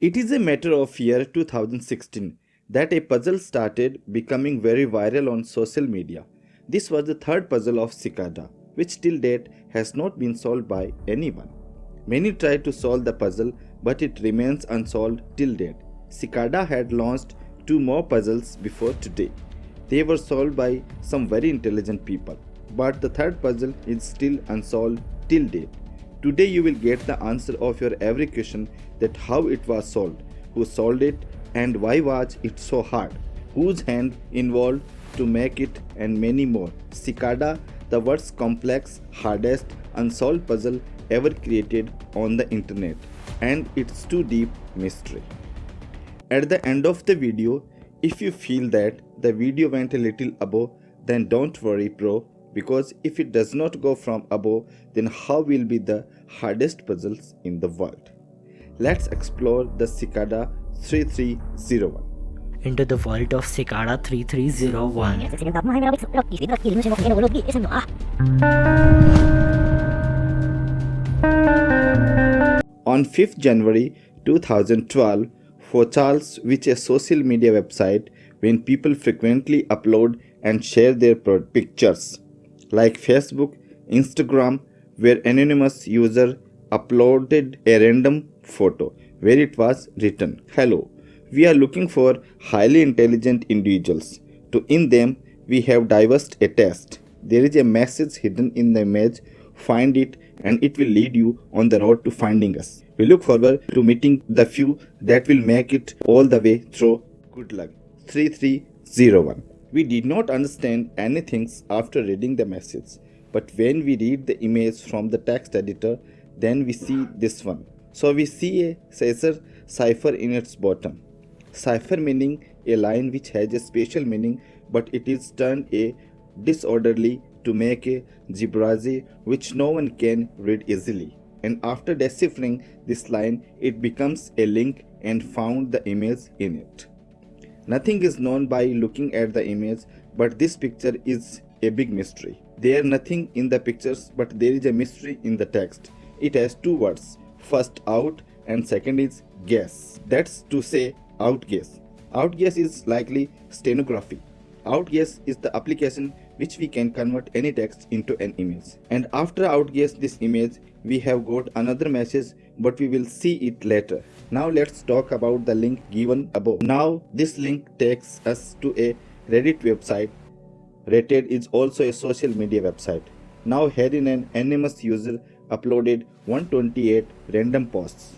It is a matter of year 2016 that a puzzle started becoming very viral on social media. This was the third puzzle of Cicada, which till date has not been solved by anyone. Many tried to solve the puzzle, but it remains unsolved till date. Cicada had launched two more puzzles before today. They were solved by some very intelligent people, but the third puzzle is still unsolved till date. Today you will get the answer of your every question that how it was solved, who solved it and why was it so hard, whose hand involved to make it and many more. Cicada, the world's complex, hardest, unsolved puzzle ever created on the internet and its too deep mystery. At the end of the video, if you feel that the video went a little above, then don't worry bro because if it does not go from above then how will be the hardest puzzles in the world let's explore the cicada 3301 into the vault of Cicada 3301. On 5th January 2012, for Charles, which is a social media website when people frequently upload and share their pictures like Facebook, Instagram, where anonymous user uploaded a random photo where it was written, Hello, we are looking for highly intelligent individuals. To in them, we have devised a test. There is a message hidden in the image. Find it and it will lead you on the road to finding us. We look forward to meeting the few that will make it all the way through. Good luck. 3301 we did not understand anything after reading the message, but when we read the image from the text editor, then we see this one. So we see a Caesar cipher in its bottom. Cipher meaning a line which has a special meaning but it is turned a disorderly to make a gibberish which no one can read easily. And after deciphering this line, it becomes a link and found the image in it. Nothing is known by looking at the image, but this picture is a big mystery. There nothing in the pictures, but there is a mystery in the text. It has two words, first out and second is guess. That's to say outguess. Outguess is likely stenography. Outguess is the application which we can convert any text into an image. And after outguess this image, we have got another message but we will see it later. Now let's talk about the link given above. Now this link takes us to a Reddit website. Reddit is also a social media website. Now herein an anonymous user uploaded 128 random posts.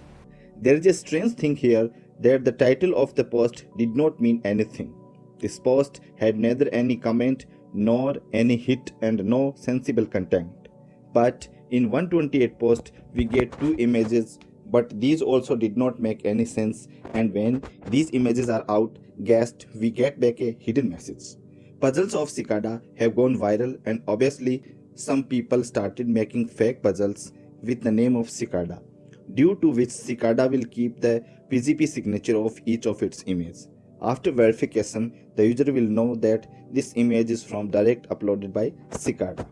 There is a strange thing here that the title of the post did not mean anything. This post had neither any comment nor any hit and no sensible content. But in 128 post we get two images but these also did not make any sense and when these images are out guessed we get back a hidden message. Puzzles of Cicada have gone viral and obviously some people started making fake puzzles with the name of Cicada due to which Cicada will keep the PGP signature of each of its images. After verification, the user will know that this image is from direct uploaded by Cicada.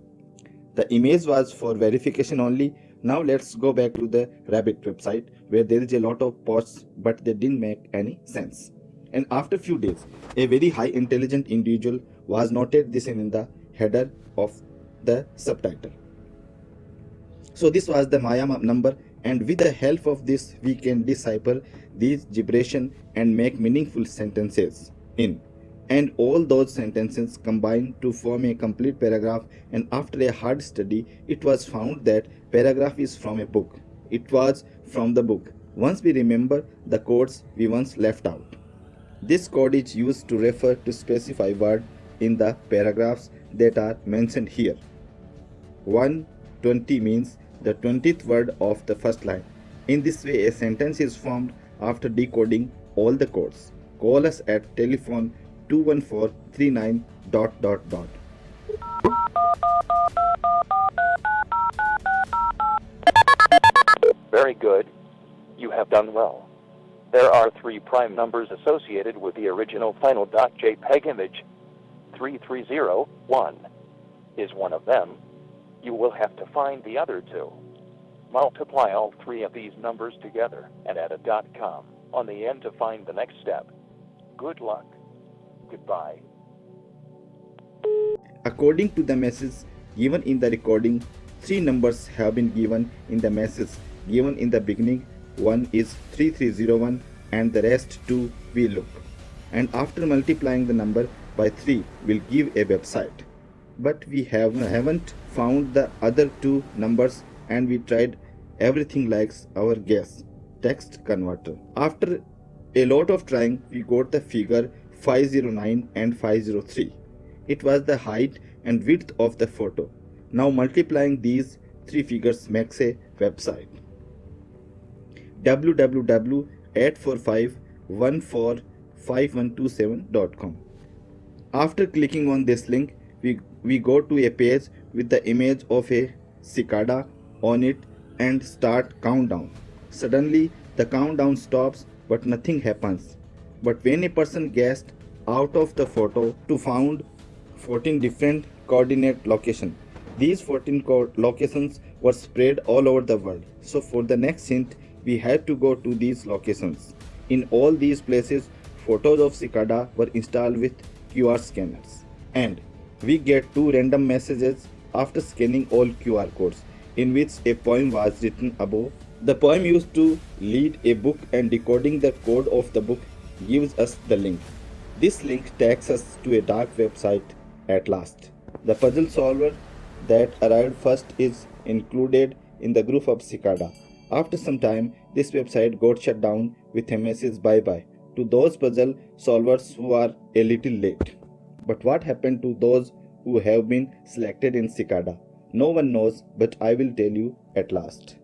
The image was for verification only. Now let's go back to the Reddit website where there is a lot of posts but they didn't make any sense. And after few days, a very high intelligent individual was noted this in the header of the subtitle. So this was the Maya number and with the help of this we can decipher these gibberish and make meaningful sentences in. And all those sentences combine to form a complete paragraph and after a hard study it was found that paragraph is from a book. It was from the book. Once we remember the codes we once left out. This code is used to refer to specify word in the paragraphs that are mentioned here 120 means the 20th word of the first line in this way a sentence is formed after decoding all the codes call us at telephone 21439 dot dot dot. Very good. You have done well. There are three prime numbers associated with the original final .jpeg image. 3301 is one of them. You will have to find the other two. Multiply all three of these numbers together and add a dot .com. on the end to find the next step. Good luck. Goodbye. According to the message given in the recording, three numbers have been given in the message given in the beginning. One is 3301 and the rest two we look. And after multiplying the number by 3 will give a website. But we have, haven't found the other two numbers and we tried everything like our guess text converter. After a lot of trying, we got the figure 509 and 503. It was the height and width of the photo. Now multiplying these three figures makes a website. www.845145127.com After clicking on this link, we, we go to a page with the image of a cicada on it and start countdown. Suddenly, the countdown stops but nothing happens. But when a person guessed out of the photo to found 14 different coordinate location. These 14 co- locations were spread all over the world. So for the next hint, we had to go to these locations. In all these places, photos of cicada were installed with QR scanners. And we get two random messages after scanning all QR codes in which a poem was written above. The poem used to lead a book and decoding the code of the book gives us the link. This link takes us to a dark website at last. The puzzle solver that arrived first is included in the group of Cicada. After some time, this website got shut down with a message bye bye to those puzzle solvers who are a little late. But what happened to those who have been selected in Cicada? No one knows, but I will tell you at last.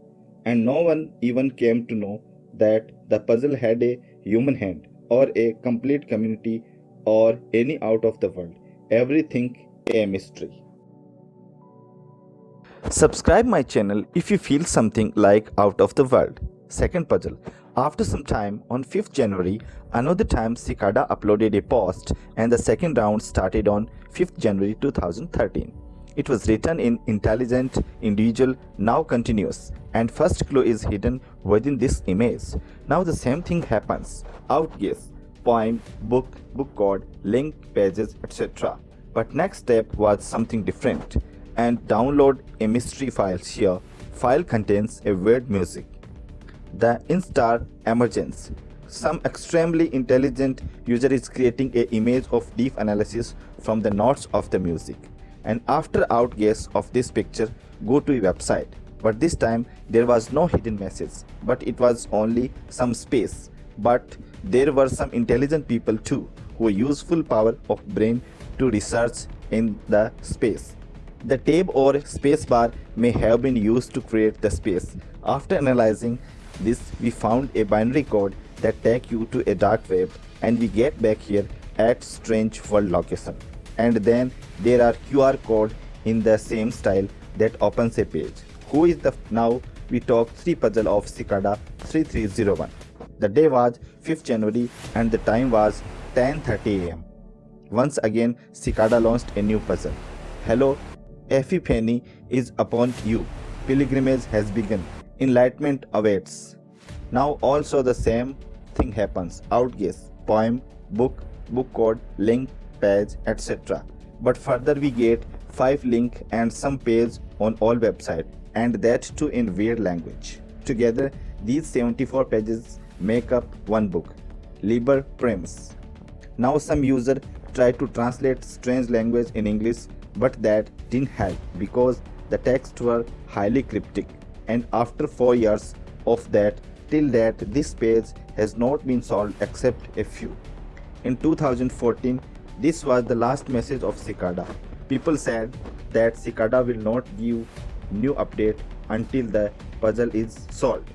And no one even came to know that the puzzle had a human hand or a complete community or any out of the world. Everything a mystery. Subscribe my channel if you feel something like out of the world. Second puzzle. After some time, on 5th January, another time Cicada uploaded a post and the second round started on 5th January 2013. It was written in intelligent, individual, now continuous, and first clue is hidden within this image. Now the same thing happens. Outguess, poem, book, book code, link, pages, etc. But next step was something different. And download a mystery file here. File contains a weird music. The instar emergence. Some extremely intelligent user is creating a image of deep analysis from the notes of the music. And after outguess of this picture, go to a website. But this time there was no hidden message, but it was only some space. But there were some intelligent people too who use full power of brain to research in the space. The tab or spacebar may have been used to create the space. After analyzing this, we found a binary code that take you to a dark web and we get back here at strange world location. And then there are QR code in the same style that opens a page. Who is the now we talk 3 puzzle of Cicada 3301. The day was 5th January and the time was 10:30 am. Once again, Cicada launched a new puzzle. Hello, Epiphany is upon you. Pilgrimage has begun. Enlightenment awaits. Now also the same thing happens. Outguess, poem, book, book code, link, page, etc. But further we get 5 link and some page on all website and that too in weird language. Together, these 74 pages make up one book, Liber Primus. Now some user try to translate strange language in English but that didn't help because the texts were highly cryptic and after 4 years of that till that this page has not been solved except a few. In 2014 this was the last message of Cicada. People said that Cicada will not give new update until the puzzle is solved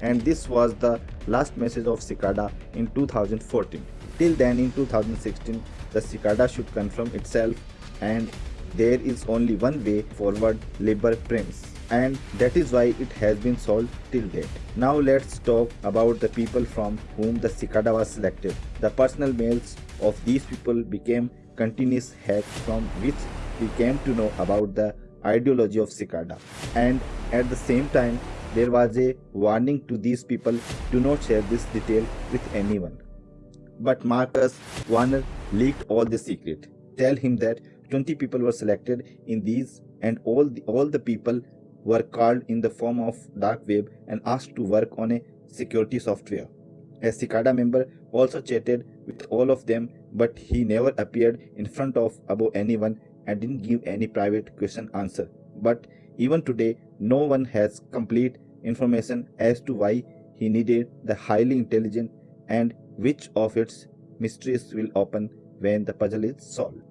and this was the last message of Cicada in 2014. Till then in 2016 the Cicada should confirm itself and there is only one way forward Liber Primus and that is why it has been solved till date. Now let's talk about the people from whom the cicada was selected. The personal mails of these people became continuous hacks from which we came to know about the ideology of cicada and at the same time there was a warning to these people do not share this detail with anyone. But Marcus Wanner leaked all the secret. Tell him that 20 people were selected in these and all the, all the people were called in the form of dark web and asked to work on a security software. A Cicada member also chatted with all of them but he never appeared in front of above anyone and didn't give any private question answer. But even today, no one has complete information as to why he needed the highly intelligent and which of its mysteries will open when the puzzle is solved.